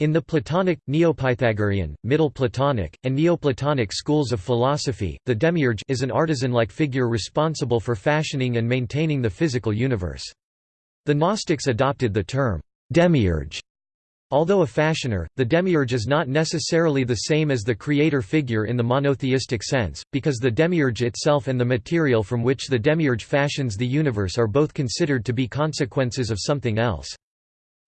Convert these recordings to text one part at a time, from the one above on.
In the Platonic, Neopythagorean, Middle Platonic, and Neoplatonic schools of philosophy, the demiurge is an artisan-like figure responsible for fashioning and maintaining the physical universe. The Gnostics adopted the term demiurge. Although a fashioner, the demiurge is not necessarily the same as the creator figure in the monotheistic sense, because the demiurge itself and the material from which the demiurge fashions the universe are both considered to be consequences of something else.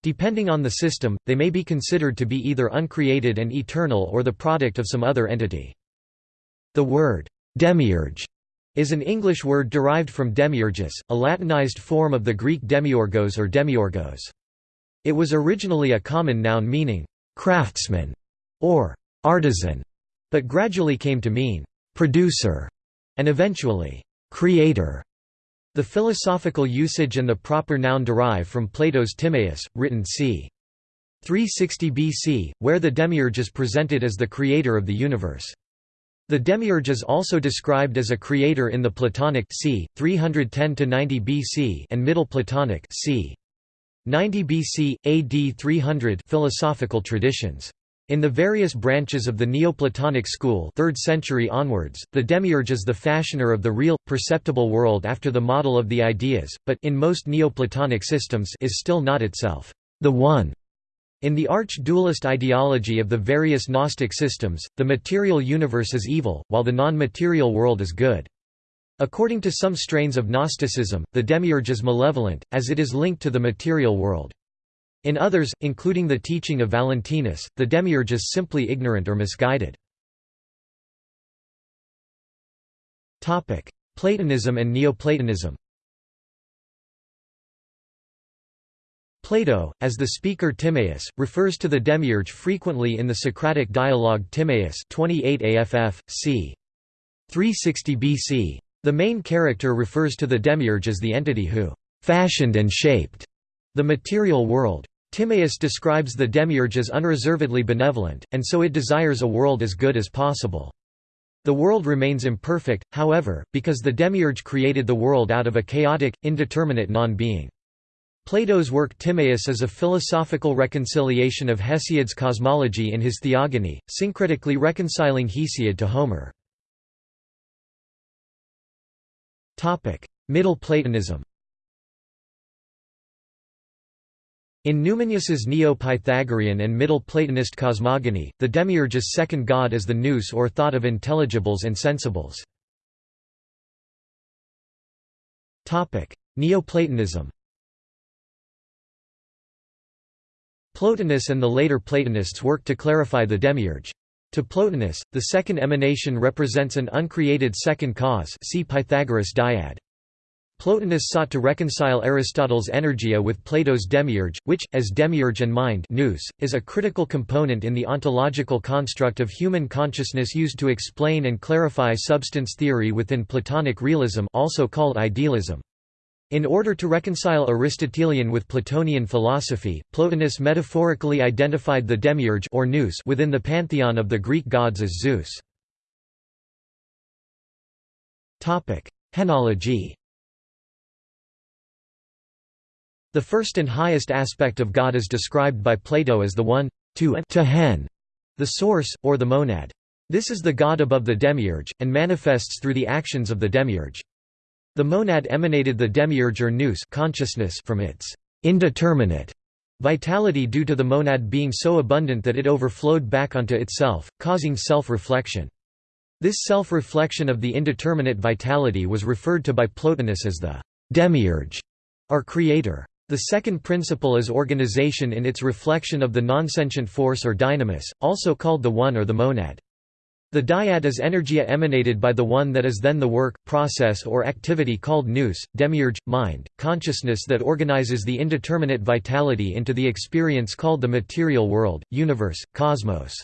Depending on the system, they may be considered to be either uncreated and eternal or the product of some other entity. The word demiurge is an English word derived from demiurgus, a Latinized form of the Greek demiurgos or demiurgos. It was originally a common noun meaning craftsman or artisan, but gradually came to mean producer and eventually creator. The philosophical usage and the proper noun derive from Plato's Timaeus, written c. 360 BC, where the demiurge is presented as the creator of the universe. The demiurge is also described as a creator in the Platonic c. 310–90 BC and Middle Platonic c. 90 BC, AD 300 philosophical traditions. In the various branches of the Neoplatonic school 3rd century onwards, the demiurge is the fashioner of the real, perceptible world after the model of the ideas, but in most Neoplatonic systems is still not itself the One. In the arch-dualist ideology of the various Gnostic systems, the material universe is evil, while the non-material world is good. According to some strains of Gnosticism, the demiurge is malevolent, as it is linked to the material world. In others, including the teaching of Valentinus, the demiurge is simply ignorant or misguided. Platonism and Neoplatonism Plato, as the speaker Timaeus, refers to the demiurge frequently in the Socratic dialogue Timaeus 28 AFF, c. 360 BC. The main character refers to the demiurge as the entity who «fashioned and shaped» the material world. Timaeus describes the demiurge as unreservedly benevolent, and so it desires a world as good as possible. The world remains imperfect, however, because the demiurge created the world out of a chaotic, indeterminate non-being. Plato's work Timaeus is a philosophical reconciliation of Hesiod's cosmology in his Theogony, syncretically reconciling Hesiod to Homer. Middle Platonism In Numenius's Neo-Pythagorean and Middle Platonist cosmogony, the demiurge's second god is the nous or thought of intelligibles and sensibles. Neoplatonism Plotinus and the later Platonists worked to clarify the demiurge. To Plotinus, the second emanation represents an uncreated second cause see Pythagoras dyad. Plotinus sought to reconcile Aristotle's energia with Plato's demiurge, which, as demiurge and mind nous, is a critical component in the ontological construct of human consciousness used to explain and clarify substance theory within Platonic realism also called idealism. In order to reconcile Aristotelian with Platonian philosophy, Plotinus metaphorically identified the demiurge or nous within the pantheon of the Greek gods as Zeus. Henology The first and highest aspect of God is described by Plato as the one, to, hen, the source, or the monad. This is the God above the demiurge, and manifests through the actions of the demiurge. The monad emanated the demiurge or nous consciousness from its indeterminate vitality due to the monad being so abundant that it overflowed back onto itself, causing self-reflection. This self-reflection of the indeterminate vitality was referred to by Plotinus as the demiurge, or creator. The second principle is organization in its reflection of the nonsentient force or dynamis, also called the one or the monad. The dyad is energia emanated by the one that is then the work, process or activity called nous, demiurge, mind, consciousness that organizes the indeterminate vitality into the experience called the material world, universe, cosmos.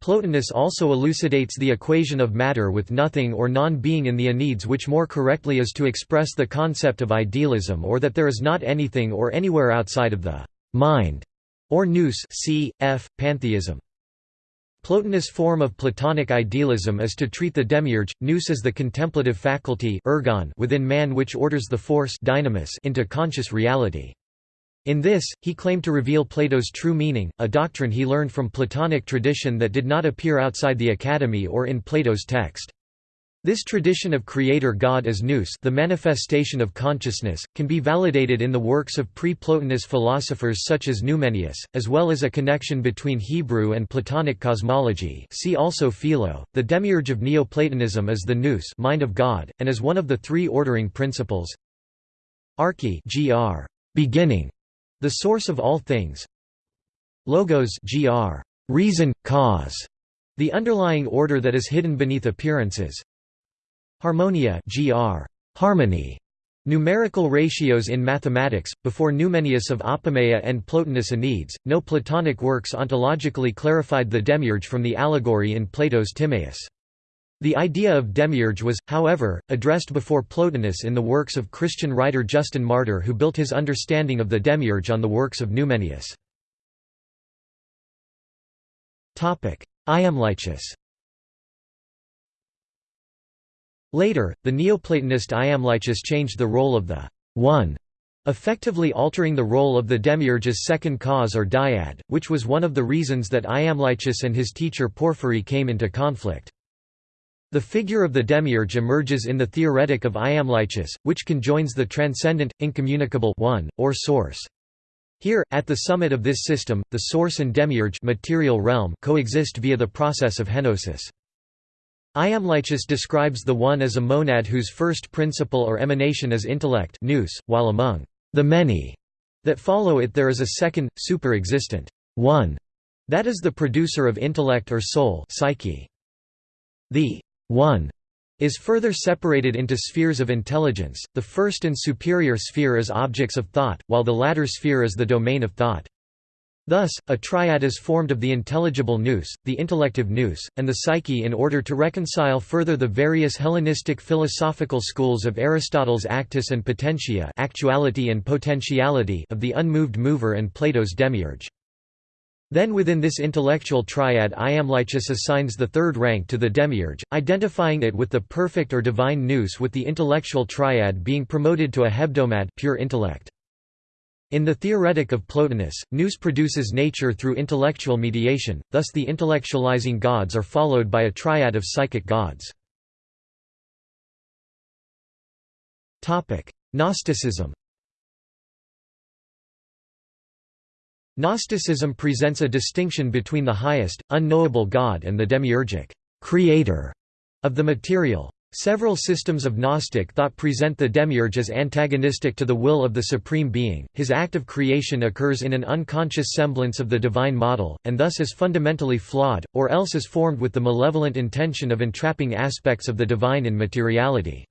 Plotinus also elucidates the equation of matter with nothing or non-being in the Enneads which more correctly is to express the concept of idealism or that there is not anything or anywhere outside of the mind or nous c. f. pantheism. Plotinus' form of Platonic idealism is to treat the demiurge, nous as the contemplative faculty ergon within man which orders the force dynamis into conscious reality. In this, he claimed to reveal Plato's true meaning, a doctrine he learned from Platonic tradition that did not appear outside the Academy or in Plato's text. This tradition of creator God as nous the manifestation of consciousness, can be validated in the works of pre-Plotinus philosophers such as Numenius, as well as a connection between Hebrew and Platonic cosmology see also Philo. The demiurge of Neoplatonism is the nous mind of God, and is one of the three ordering principles arche gr, beginning, the source of all things. Logos gr, reason, cause, the underlying order that is hidden beneath appearances. Harmonia gr, harmony, Numerical ratios in mathematics, before Numenius of Apamea and Plotinus Enneads, no Platonic works ontologically clarified the demiurge from the allegory in Plato's Timaeus. The idea of demiurge was, however, addressed before Plotinus in the works of Christian writer Justin Martyr who built his understanding of the demiurge on the works of Numenius. Iamblichus Later, the Neoplatonist Iamblichus changed the role of the one, effectively altering the role of the demiurge's second cause or dyad, which was one of the reasons that Iamblichus and his teacher Porphyry came into conflict. The figure of the demiurge emerges in the Theoretic of Iamblichus, which conjoins the transcendent, incommunicable one, or source. Here, at the summit of this system, the source and demiurge material realm coexist via the process of henosis. Iamblichus describes the one as a monad whose first principle or emanation is intellect nous, while among the many that follow it there is a second, super-existent one, that is the producer of intellect or soul psyche. The one is further separated into spheres of intelligence, the first and superior sphere is objects of thought, while the latter sphere is the domain of thought. Thus, a triad is formed of the intelligible nous, the intellective nous, and the psyche in order to reconcile further the various Hellenistic philosophical schools of Aristotle's actus and potentia actuality and potentiality of the unmoved mover and Plato's demiurge. Then within this intellectual triad Iamblichus assigns the third rank to the demiurge, identifying it with the perfect or divine nous with the intellectual triad being promoted to a hebdomad pure intellect. In the Theoretic of Plotinus, nous produces nature through intellectual mediation, thus the intellectualizing gods are followed by a triad of psychic gods. Gnosticism Gnosticism presents a distinction between the highest, unknowable God and the demiurgic creator of the material. Several systems of Gnostic thought present the demiurge as antagonistic to the will of the Supreme Being, his act of creation occurs in an unconscious semblance of the divine model, and thus is fundamentally flawed, or else is formed with the malevolent intention of entrapping aspects of the divine in materiality.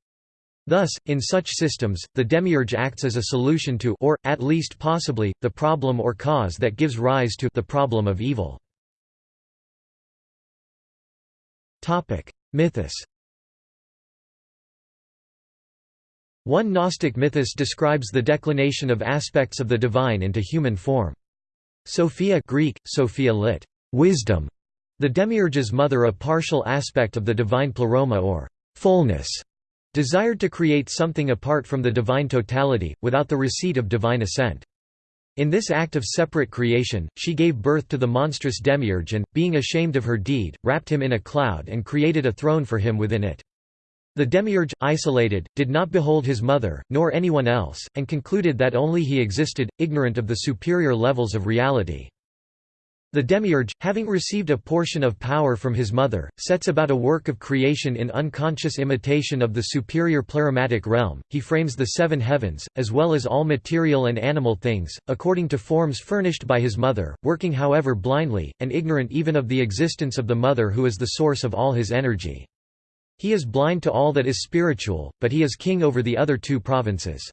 Thus, in such systems, the demiurge acts as a solution to or, at least possibly, the problem or cause that gives rise to the problem of evil. Mythos One Gnostic mythos describes the declination of aspects of the divine into human form. Sophia Greek, Sophia lit. Wisdom, the demiurge's mother a partial aspect of the divine pleroma or fullness, desired to create something apart from the divine totality, without the receipt of divine assent. In this act of separate creation, she gave birth to the monstrous demiurge and, being ashamed of her deed, wrapped him in a cloud and created a throne for him within it. The demiurge, isolated, did not behold his mother, nor anyone else, and concluded that only he existed, ignorant of the superior levels of reality. The demiurge, having received a portion of power from his mother, sets about a work of creation in unconscious imitation of the superior pleromatic realm. He frames the seven heavens, as well as all material and animal things, according to forms furnished by his mother, working however blindly, and ignorant even of the existence of the mother who is the source of all his energy. He is blind to all that is spiritual, but he is king over the other two provinces.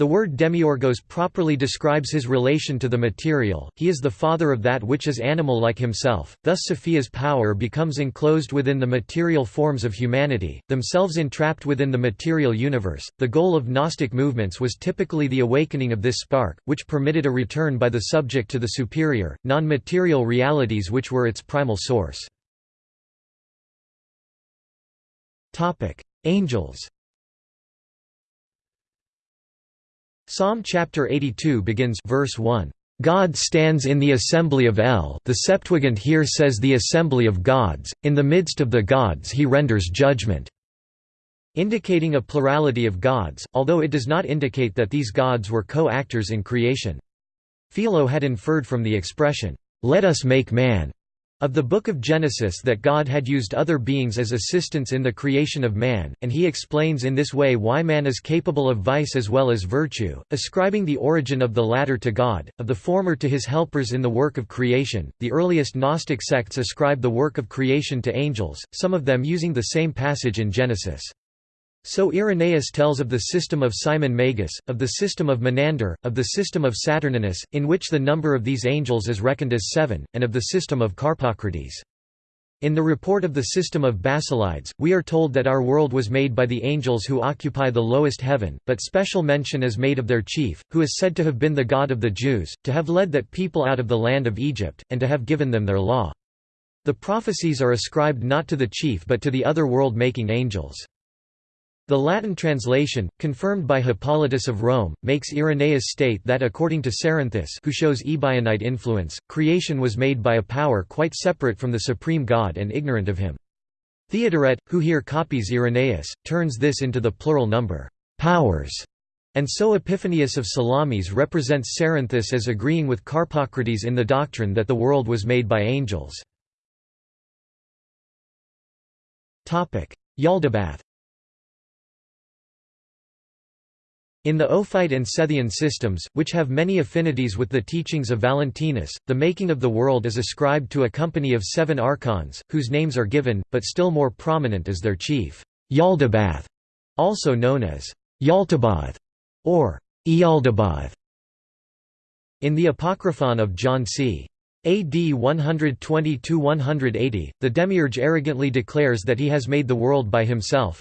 The word demiurgos properly describes his relation to the material, he is the father of that which is animal like himself, thus Sophia's power becomes enclosed within the material forms of humanity, themselves entrapped within the material universe. The goal of Gnostic movements was typically the awakening of this spark, which permitted a return by the subject to the superior, non material realities which were its primal source. Angels Psalm chapter 82 begins verse 1. God stands in the assembly of El the Septuagint here says the assembly of gods, in the midst of the gods he renders judgment indicating a plurality of gods, although it does not indicate that these gods were co-actors in creation. Philo had inferred from the expression, "'Let us make man' of the Book of Genesis that God had used other beings as assistants in the creation of man, and he explains in this way why man is capable of vice as well as virtue, ascribing the origin of the latter to God, of the former to his helpers in the work of creation. The earliest Gnostic sects ascribe the work of creation to angels, some of them using the same passage in Genesis. So Irenaeus tells of the system of Simon Magus, of the system of Menander, of the system of Saturninus, in which the number of these angels is reckoned as seven, and of the system of Carpocrates. In the report of the system of Basilides, we are told that our world was made by the angels who occupy the lowest heaven, but special mention is made of their chief, who is said to have been the god of the Jews, to have led that people out of the land of Egypt, and to have given them their law. The prophecies are ascribed not to the chief but to the other world-making angels. The Latin translation, confirmed by Hippolytus of Rome, makes Irenaeus state that according to Cerinthus who shows Ebionite influence, creation was made by a power quite separate from the supreme God and ignorant of him. Theodoret, who here copies Irenaeus, turns this into the plural number, powers, and so Epiphanius of Salamis represents Cerinthus as agreeing with Carpocrates in the doctrine that the world was made by angels. Yaldabaoth In the Ophite and Sethian systems, which have many affinities with the teachings of Valentinus, the making of the world is ascribed to a company of seven archons, whose names are given, but still more prominent is their chief, Yaldabaoth, also known as Yaltabaoth or Ialdabaoth. In the Apocryphon of John c. AD 120–180, the demiurge arrogantly declares that he has made the world by himself.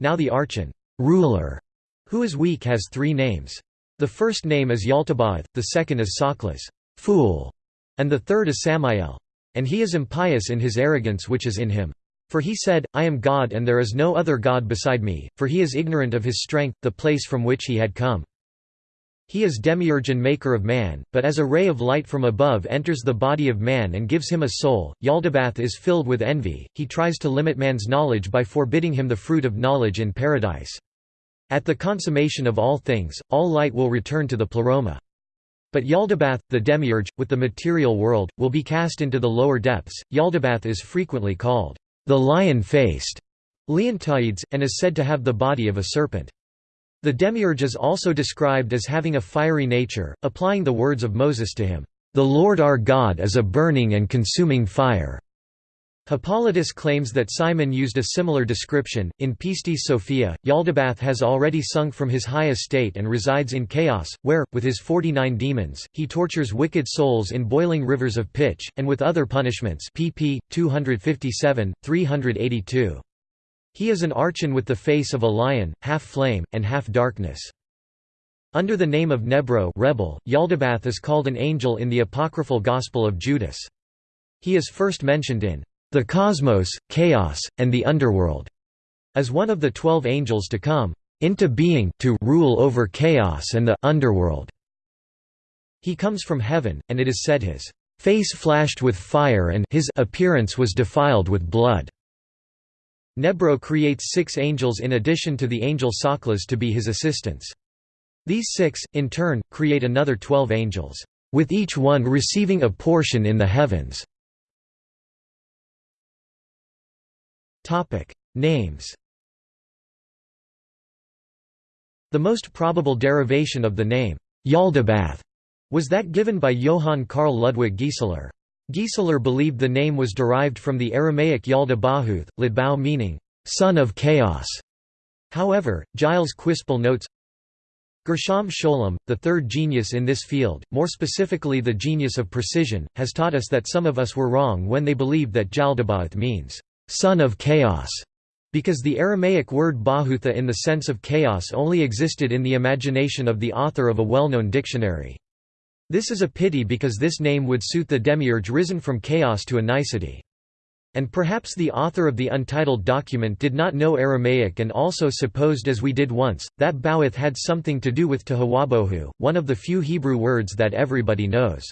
Now the archon ruler who is weak has three names. The first name is Yaltabaoth, the second is Saklas fool", and the third is Samael. And he is impious in his arrogance which is in him. For he said, I am God and there is no other God beside me, for he is ignorant of his strength, the place from which he had come. He is demiurge and maker of man, but as a ray of light from above enters the body of man and gives him a soul, Yaldabaoth is filled with envy, he tries to limit man's knowledge by forbidding him the fruit of knowledge in paradise. At the consummation of all things, all light will return to the pleroma. But Yaldabaoth, the demiurge, with the material world, will be cast into the lower depths. Yaldabaoth is frequently called the lion-faced Leontiades, and is said to have the body of a serpent. The demiurge is also described as having a fiery nature, applying the words of Moses to him, "The Lord our God is a burning and consuming fire." Hippolytus claims that Simon used a similar description. In Pistis Sophia, Yaldabaoth has already sunk from his high estate and resides in chaos, where, with his forty nine demons, he tortures wicked souls in boiling rivers of pitch, and with other punishments. pp. 257, 382. He is an archon with the face of a lion, half flame, and half darkness. Under the name of Nebro rebel, Yaldabaoth is called an angel in the apocryphal Gospel of Judas. He is first mentioned in the cosmos, chaos, and the underworld, as one of the twelve angels to come into being to rule over chaos and the underworld. He comes from heaven, and it is said his face flashed with fire and his appearance was defiled with blood. Nebro creates six angels in addition to the angel Saklas to be his assistants. These six, in turn, create another twelve angels, with each one receiving a portion in the heavens. Topic: Names. The most probable derivation of the name Yaldabaoth was that given by Johann Karl Ludwig Gieseler. Gieseler believed the name was derived from the Aramaic Yalda Bahuth, Lidbao meaning son of chaos. However, Gilles Quispel notes Gershom Scholem, the third genius in this field, more specifically the genius of precision, has taught us that some of us were wrong when they believed that Jaldabaoth means son of chaos, because the Aramaic word bahutha in the sense of chaos only existed in the imagination of the author of a well-known dictionary. This is a pity because this name would suit the demiurge risen from chaos to a nicety. And perhaps the author of the untitled document did not know Aramaic and also supposed as we did once, that Bawith had something to do with Tohuwabohu, one of the few Hebrew words that everybody knows.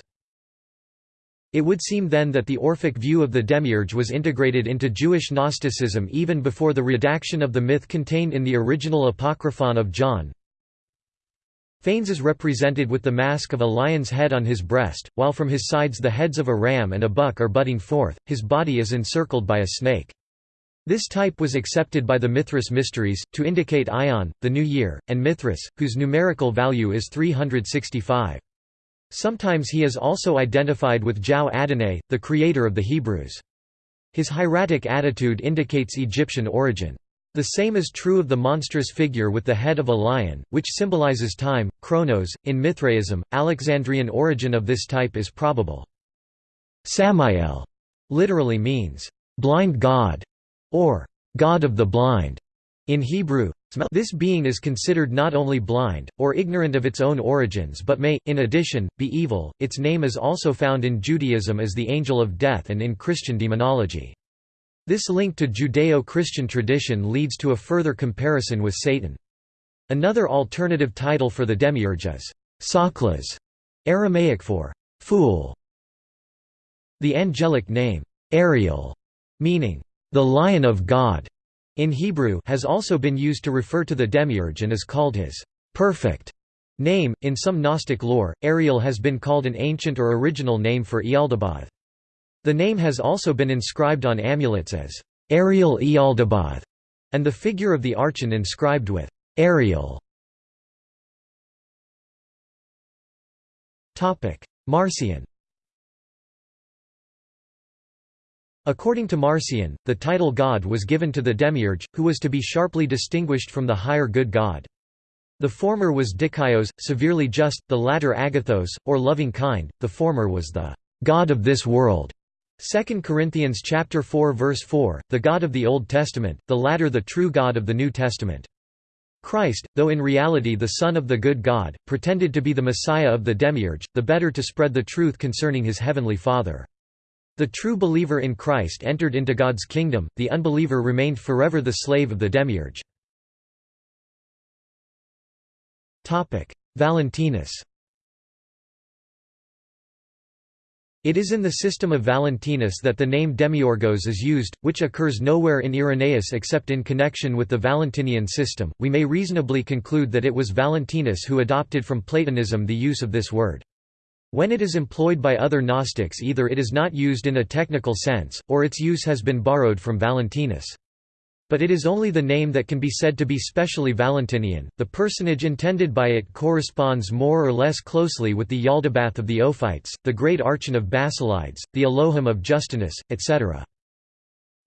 It would seem then that the Orphic view of the demiurge was integrated into Jewish Gnosticism even before the redaction of the myth contained in the original Apocryphon of John, Phanes is represented with the mask of a lion's head on his breast, while from his sides the heads of a ram and a buck are butting forth, his body is encircled by a snake. This type was accepted by the Mithras mysteries, to indicate Aion, the new year, and Mithras, whose numerical value is 365. Sometimes he is also identified with Jau Adonai, the creator of the Hebrews. His hieratic attitude indicates Egyptian origin. The same is true of the monstrous figure with the head of a lion, which symbolizes time, chronos. In Mithraism, Alexandrian origin of this type is probable. Samael literally means, blind god, or god of the blind. In Hebrew, this being is considered not only blind, or ignorant of its own origins but may, in addition, be evil. Its name is also found in Judaism as the angel of death and in Christian demonology. This link to Judeo-Christian tradition leads to a further comparison with Satan. Another alternative title for the demiurge is Saklas, Aramaic for fool. The angelic name, Ariel, meaning the Lion of God, in Hebrew has also been used to refer to the demiurge and is called his perfect name. In some Gnostic lore, Ariel has been called an ancient or original name for Ialdabaoth. The name has also been inscribed on amulets as Ariel Ialdabaoth, and the figure of the archon inscribed with Ariel. Marcion According to Marcion, the title god was given to the demiurge, who was to be sharply distinguished from the higher good god. The former was dikaios, severely just, the latter agathos, or loving kind, the former was the god of this world. 2 Corinthians chapter 4 verse 4, the God of the Old Testament, the latter the true God of the New Testament. Christ, though in reality the Son of the good God, pretended to be the Messiah of the Demiurge, the better to spread the truth concerning his heavenly Father. The true believer in Christ entered into God's kingdom, the unbeliever remained forever the slave of the Demiurge. Valentinus It is in the system of Valentinus that the name Demiurgos is used, which occurs nowhere in Irenaeus except in connection with the Valentinian system. We may reasonably conclude that it was Valentinus who adopted from Platonism the use of this word. When it is employed by other Gnostics either it is not used in a technical sense, or its use has been borrowed from Valentinus. But it is only the name that can be said to be specially Valentinian. The personage intended by it corresponds more or less closely with the Yaldabaoth of the Ophites, the great archon of Basilides, the Elohim of Justinus, etc.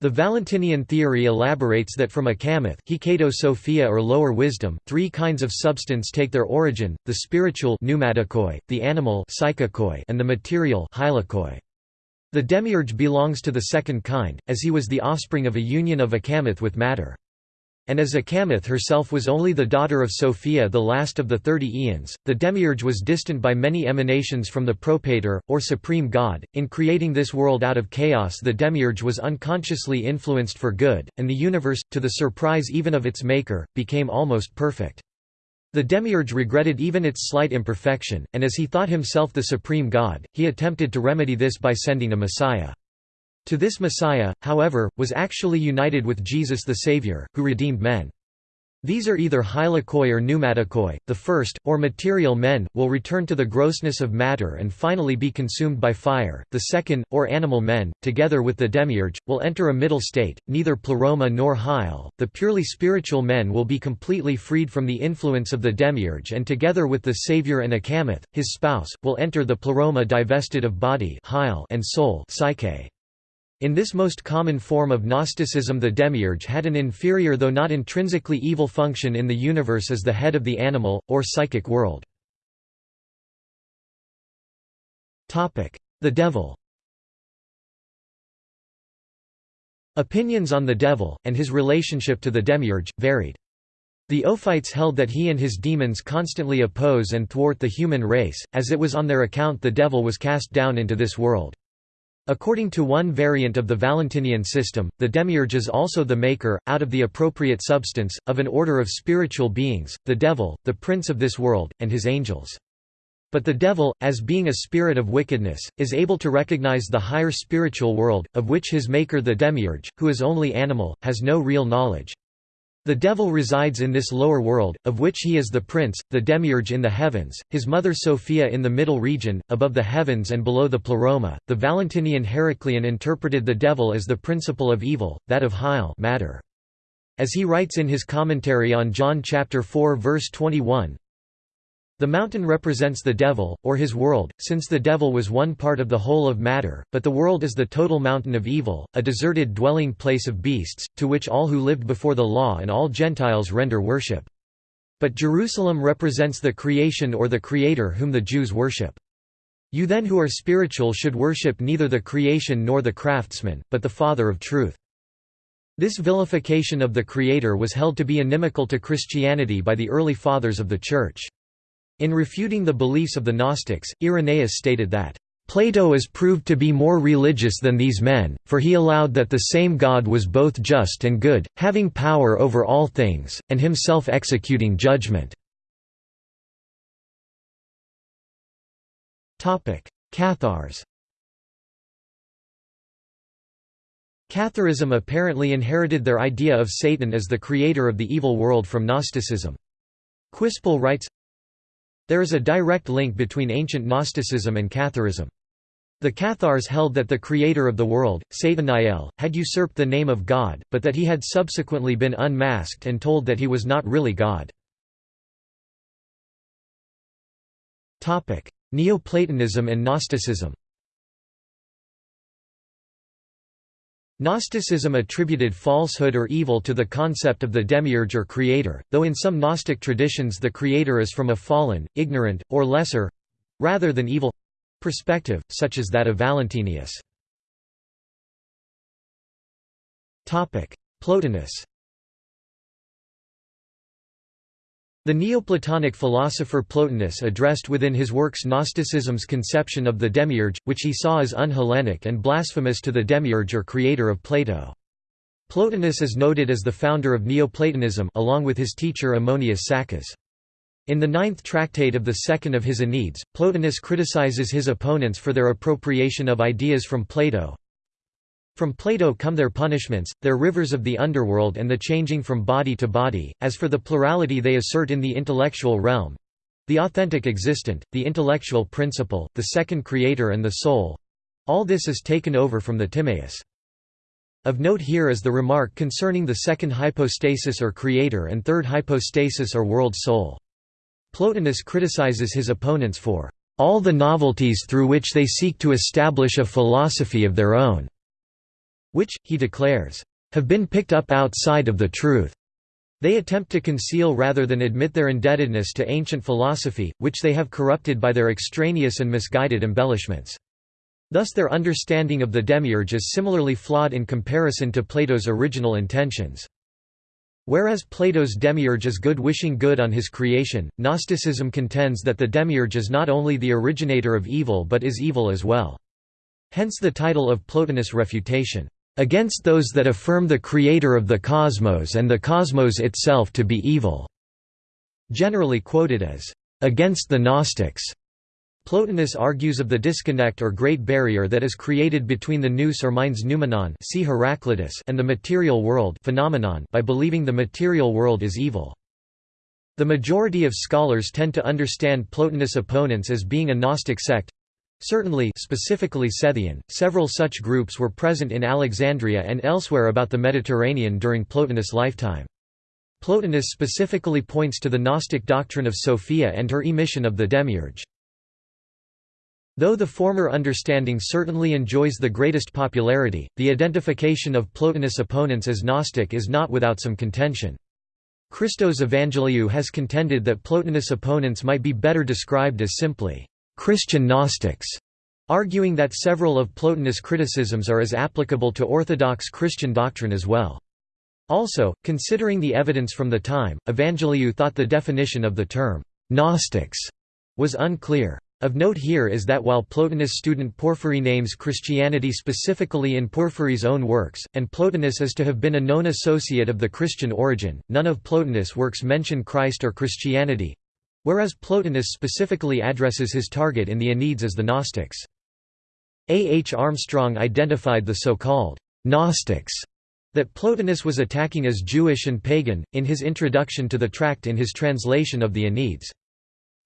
The Valentinian theory elaborates that from Achamoth Sophia or lower wisdom, three kinds of substance take their origin, the spiritual the animal and the material the demiurge belongs to the second kind, as he was the offspring of a union of Achamoth with matter. And as Achamoth herself was only the daughter of Sophia the last of the thirty eons, the demiurge was distant by many emanations from the propator, or supreme god. In creating this world out of chaos the demiurge was unconsciously influenced for good, and the universe, to the surprise even of its maker, became almost perfect. The demiurge regretted even its slight imperfection, and as he thought himself the supreme god, he attempted to remedy this by sending a Messiah. To this Messiah, however, was actually united with Jesus the Savior, who redeemed men. These are either hylikoi or pneumatikoi, the first, or material men, will return to the grossness of matter and finally be consumed by fire, the second, or animal men, together with the demiurge, will enter a middle state, neither pleroma nor hyle, the purely spiritual men will be completely freed from the influence of the demiurge and together with the Saviour and Achamoth, his spouse, will enter the pleroma divested of body and soul psyche. In this most common form of Gnosticism the demiurge had an inferior though not intrinsically evil function in the universe as the head of the animal, or psychic world. The devil Opinions on the devil, and his relationship to the demiurge, varied. The Ophites held that he and his demons constantly oppose and thwart the human race, as it was on their account the devil was cast down into this world. According to one variant of the Valentinian system, the demiurge is also the maker, out of the appropriate substance, of an order of spiritual beings, the devil, the prince of this world, and his angels. But the devil, as being a spirit of wickedness, is able to recognize the higher spiritual world, of which his maker the demiurge, who is only animal, has no real knowledge. The devil resides in this lower world, of which he is the prince, the demiurge in the heavens, his mother Sophia in the middle region, above the heavens and below the pleroma. The Valentinian Heracleon interpreted the devil as the principle of evil, that of hyle matter. As he writes in his commentary on John chapter 4 verse 21, the mountain represents the devil, or his world, since the devil was one part of the whole of matter, but the world is the total mountain of evil, a deserted dwelling place of beasts, to which all who lived before the law and all Gentiles render worship. But Jerusalem represents the creation or the Creator whom the Jews worship. You then who are spiritual should worship neither the creation nor the craftsman, but the Father of truth. This vilification of the Creator was held to be inimical to Christianity by the early Fathers of the Church. In refuting the beliefs of the Gnostics, Irenaeus stated that, Plato is proved to be more religious than these men, for he allowed that the same God was both just and good, having power over all things, and himself executing judgment. Cathars Catharism apparently inherited their idea of Satan as the creator of the evil world from Gnosticism. Quispel writes, there is a direct link between ancient Gnosticism and Catharism. The Cathars held that the creator of the world, Satanael, had usurped the name of God, but that he had subsequently been unmasked and told that he was not really God. Neoplatonism and Gnosticism Gnosticism attributed falsehood or evil to the concept of the demiurge or creator, though in some Gnostic traditions the creator is from a fallen, ignorant, or lesser—rather than evil—perspective, such as that of Valentinius. Plotinus The Neoplatonic philosopher Plotinus addressed within his works Gnosticism's conception of the demiurge, which he saw as un-Hellenic and blasphemous to the demiurge or creator of Plato. Plotinus is noted as the founder of Neoplatonism along with his teacher Ammonius Saccas. In the ninth tractate of the second of his Enneads, Plotinus criticizes his opponents for their appropriation of ideas from Plato, from Plato come their punishments, their rivers of the underworld and the changing from body to body, as for the plurality they assert in the intellectual realm the authentic existent, the intellectual principle, the second creator and the soul all this is taken over from the Timaeus. Of note here is the remark concerning the second hypostasis or creator and third hypostasis or world soul. Plotinus criticizes his opponents for all the novelties through which they seek to establish a philosophy of their own which, he declares, have been picked up outside of the truth. They attempt to conceal rather than admit their indebtedness to ancient philosophy, which they have corrupted by their extraneous and misguided embellishments. Thus their understanding of the demiurge is similarly flawed in comparison to Plato's original intentions. Whereas Plato's demiurge is good wishing good on his creation, Gnosticism contends that the demiurge is not only the originator of evil but is evil as well. Hence the title of Plotinus' refutation against those that affirm the creator of the cosmos and the cosmos itself to be evil", generally quoted as, "...against the Gnostics." Plotinus argues of the disconnect or great barrier that is created between the nous or minds noumenon see Heraclitus and the material world phenomenon by believing the material world is evil. The majority of scholars tend to understand Plotinus' opponents as being a Gnostic sect, Certainly specifically Sethian, several such groups were present in Alexandria and elsewhere about the Mediterranean during Plotinus' lifetime. Plotinus specifically points to the Gnostic doctrine of Sophia and her emission of the demiurge. Though the former understanding certainly enjoys the greatest popularity, the identification of Plotinus' opponents as Gnostic is not without some contention. Christos Evangeliou has contended that Plotinus' opponents might be better described as simply Christian Gnostics, arguing that several of Plotinus' criticisms are as applicable to Orthodox Christian doctrine as well. Also, considering the evidence from the time, Evangeliou thought the definition of the term, Gnostics, was unclear. Of note here is that while Plotinus student Porphyry names Christianity specifically in Porphyry's own works, and Plotinus is to have been a known associate of the Christian Origen, none of Plotinus' works mention Christ or Christianity—whereas Plotinus specifically addresses his target in the Enneads as the Gnostics. A. H. Armstrong identified the so-called Gnostics that Plotinus was attacking as Jewish and pagan, in his introduction to the tract in his translation of the Enneads.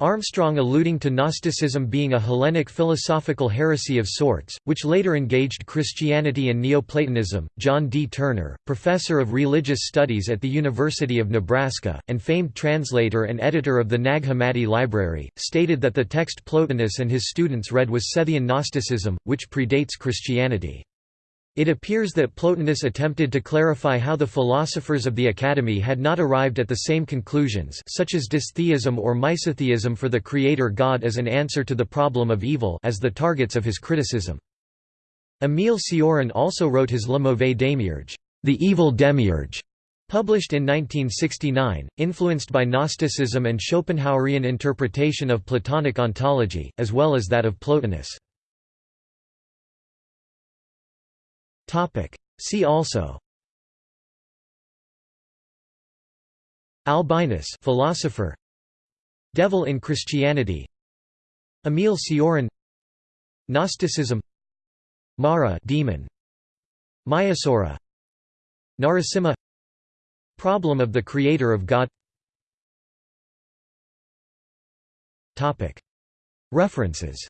Armstrong alluding to Gnosticism being a Hellenic philosophical heresy of sorts, which later engaged Christianity and Neoplatonism. John D. Turner, professor of religious studies at the University of Nebraska, and famed translator and editor of the Nag Hammadi Library, stated that the text Plotinus and his students read was Sethian Gnosticism, which predates Christianity. It appears that Plotinus attempted to clarify how the philosophers of the Academy had not arrived at the same conclusions such as dystheism or misotheism for the creator God as an answer to the problem of evil as the targets of his criticism. Émile Cioran also wrote his Le Mauvais Demiurge, the evil demiurge, published in 1969, influenced by Gnosticism and Schopenhauerian interpretation of Platonic ontology, as well as that of Plotinus. Topic. See also. Albinus philosopher. Devil in Christianity. Émile Cioran. Gnosticism. Mara demon. Mayasura Narasimha Problem of the creator of God. Topic. References.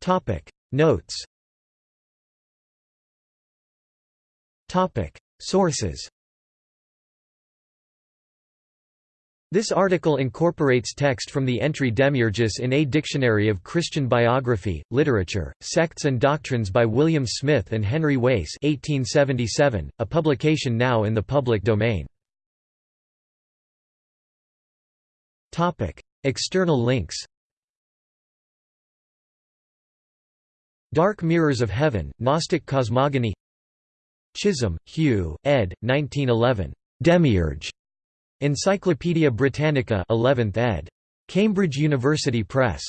Topic Notes. Sources. This article incorporates text from the entry Demiurgus in A Dictionary of Christian Biography, Literature, Sects and Doctrines by William Smith and Henry Wace 1877, a publication now in the public domain. External links Dark Mirrors of Heaven, Gnostic Cosmogony Chisholm, Hugh, ed. 1911. Demiurge. Encyclopædia Britannica 11th ed. Cambridge University Press.